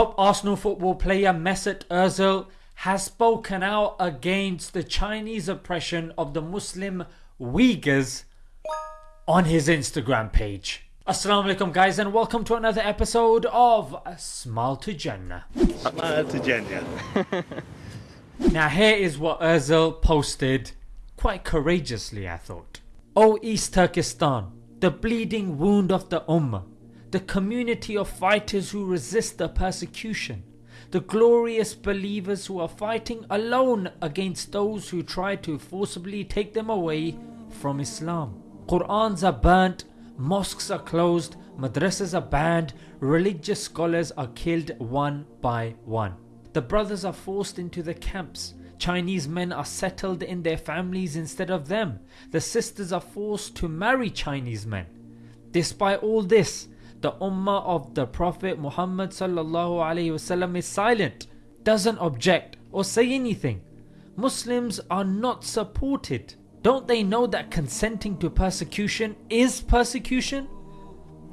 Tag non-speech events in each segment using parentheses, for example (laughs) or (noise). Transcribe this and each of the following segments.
Top Arsenal football player Mesut Ozil has spoken out against the Chinese oppression of the Muslim Uyghurs on his Instagram page. Assalamu alaikum guys and welcome to another episode of Smile to Jannah. Smile to Jannah. (laughs) now here is what Ozil posted quite courageously I thought. O East Turkestan, the bleeding wound of the Ummah, the community of fighters who resist the persecution, the glorious believers who are fighting alone against those who try to forcibly take them away from Islam. Qur'ans are burnt, mosques are closed, madrasas are banned, religious scholars are killed one by one. The brothers are forced into the camps, Chinese men are settled in their families instead of them, the sisters are forced to marry Chinese men. Despite all this, the ummah of the Prophet Muhammad wasallam is silent, doesn't object or say anything. Muslims are not supported. Don't they know that consenting to persecution is persecution?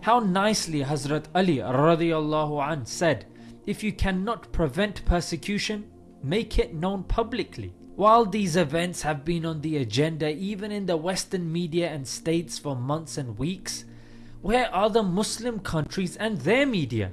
How nicely Hazrat Ali radiallahu an said, if you cannot prevent persecution, make it known publicly. While these events have been on the agenda even in the western media and states for months and weeks, where are the Muslim countries and their media?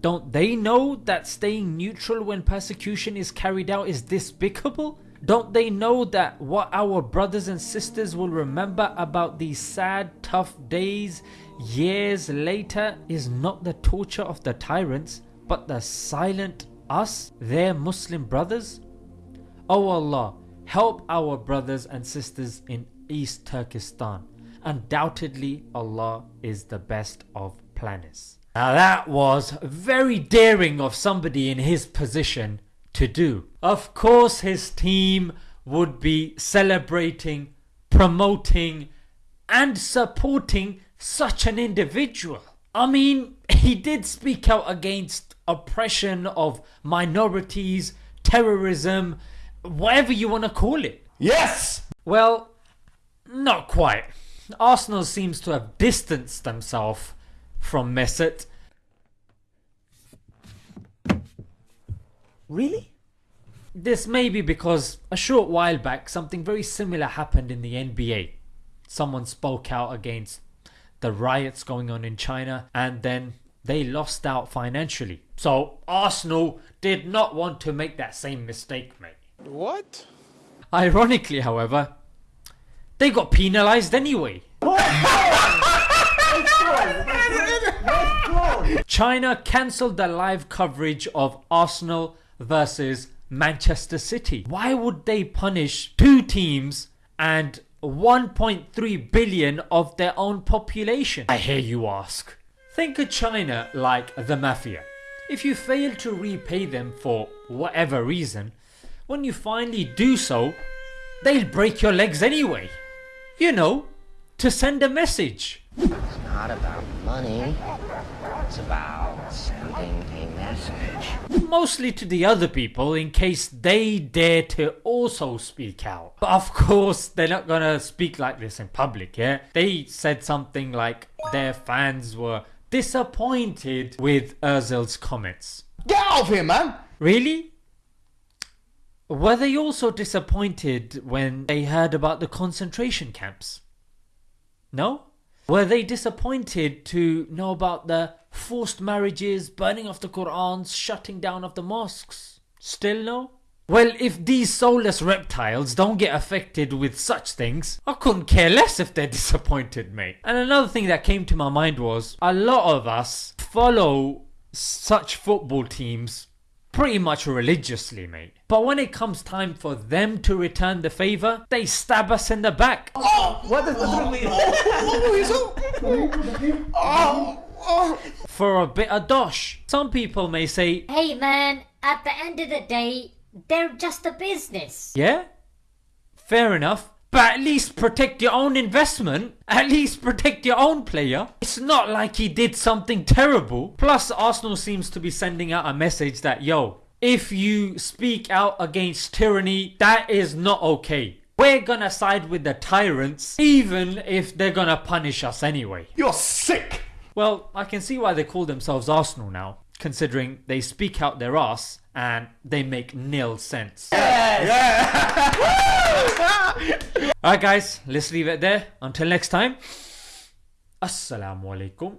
Don't they know that staying neutral when persecution is carried out is despicable? Don't they know that what our brothers and sisters will remember about these sad tough days years later is not the torture of the tyrants but the silent us their Muslim brothers? O oh Allah help our brothers and sisters in East Turkestan Undoubtedly Allah is the best of planners. Now that was very daring of somebody in his position to do. Of course his team would be celebrating, promoting and supporting such an individual. I mean, (laughs) he did speak out against oppression of minorities, terrorism, whatever you want to call it. Yes! Well, not quite. Arsenal seems to have distanced themselves from Mesut. Really? This may be because a short while back something very similar happened in the NBA. Someone spoke out against the riots going on in China and then they lost out financially. So Arsenal did not want to make that same mistake mate. What? Ironically however, they got penalised anyway. China cancelled the live coverage of Arsenal versus Manchester City. Why would they punish two teams and 1.3 billion of their own population? I hear you ask. Think of China like the mafia. If you fail to repay them for whatever reason, when you finally do so, they'll break your legs anyway. You know, to send a message. It's not about money, it's about sending a message. Mostly to the other people in case they dare to also speak out. But of course they're not gonna speak like this in public, yeah? They said something like their fans were disappointed with Ozil's comments. Get out of here man! Really? Were they also disappointed when they heard about the concentration camps? No? Were they disappointed to know about the forced marriages, burning of the Qur'ans, shutting down of the mosques? Still no? Well, if these soulless reptiles don't get affected with such things, I couldn't care less if they're disappointed, mate. And another thing that came to my mind was a lot of us follow such football teams pretty much religiously, mate. But when it comes time for them to return the favour, they stab us in the back. Oh, what does that mean? Oh oh, oh, oh, oh. For a bit of dosh. Some people may say, Hey man, at the end of the day, they're just a business. Yeah? Fair enough. But at least protect your own investment. At least protect your own player. It's not like he did something terrible. Plus Arsenal seems to be sending out a message that yo, if you speak out against tyranny, that is not okay. We're gonna side with the tyrants even if they're gonna punish us anyway. You're sick! Well, I can see why they call themselves Arsenal now. Considering they speak out their ass and they make nil sense. (laughs) Alright, guys, let's leave it there. Until next time, Assalamu alaikum